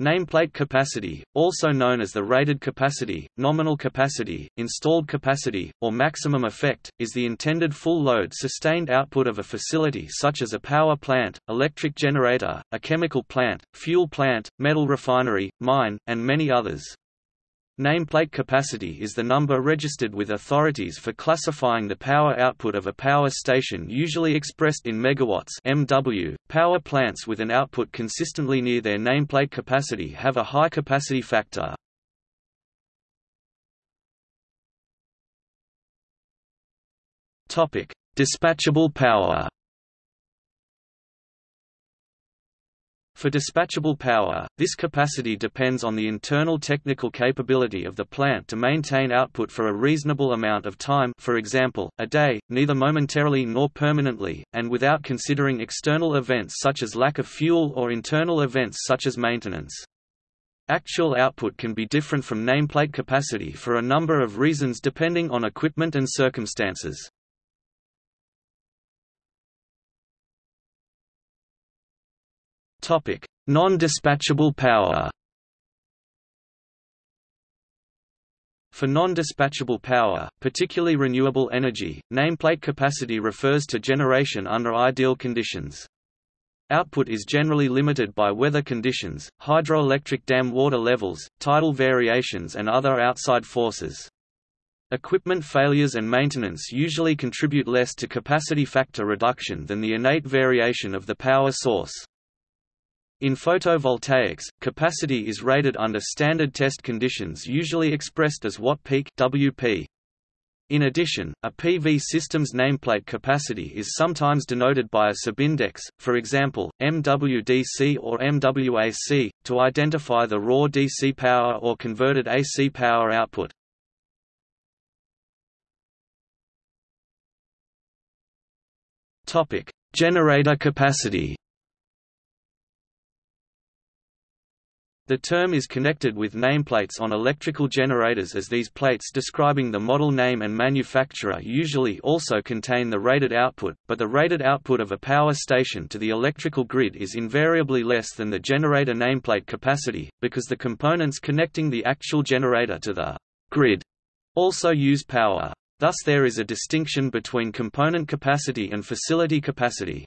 Nameplate capacity, also known as the rated capacity, nominal capacity, installed capacity, or maximum effect, is the intended full load sustained output of a facility such as a power plant, electric generator, a chemical plant, fuel plant, metal refinery, mine, and many others. Nameplate capacity is the number registered with authorities for classifying the power output of a power station usually expressed in megawatts MW. Power plants with an output consistently near their nameplate capacity have a high capacity factor. Dispatchable power. For dispatchable power, this capacity depends on the internal technical capability of the plant to maintain output for a reasonable amount of time for example, a day, neither momentarily nor permanently, and without considering external events such as lack of fuel or internal events such as maintenance. Actual output can be different from nameplate capacity for a number of reasons depending on equipment and circumstances. Non-dispatchable power. For non-dispatchable power, particularly renewable energy, nameplate capacity refers to generation under ideal conditions. Output is generally limited by weather conditions, hydroelectric dam water levels, tidal variations and other outside forces. Equipment failures and maintenance usually contribute less to capacity factor reduction than the innate variation of the power source. In photovoltaics, capacity is rated under standard test conditions usually expressed as watt peak WP. In addition, a PV system's nameplate capacity is sometimes denoted by a subindex, for example, MWDC or MWAC, to identify the raw DC power or converted AC power output. Generator capacity The term is connected with nameplates on electrical generators as these plates describing the model name and manufacturer usually also contain the rated output, but the rated output of a power station to the electrical grid is invariably less than the generator nameplate capacity, because the components connecting the actual generator to the grid also use power. Thus there is a distinction between component capacity and facility capacity.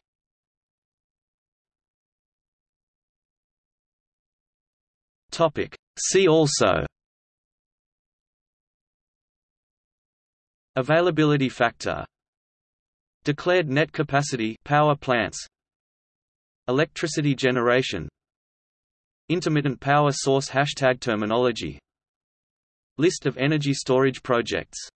Topic. See also. Availability factor. Declared net capacity power plants. Electricity generation. Intermittent power source hashtag terminology. List of energy storage projects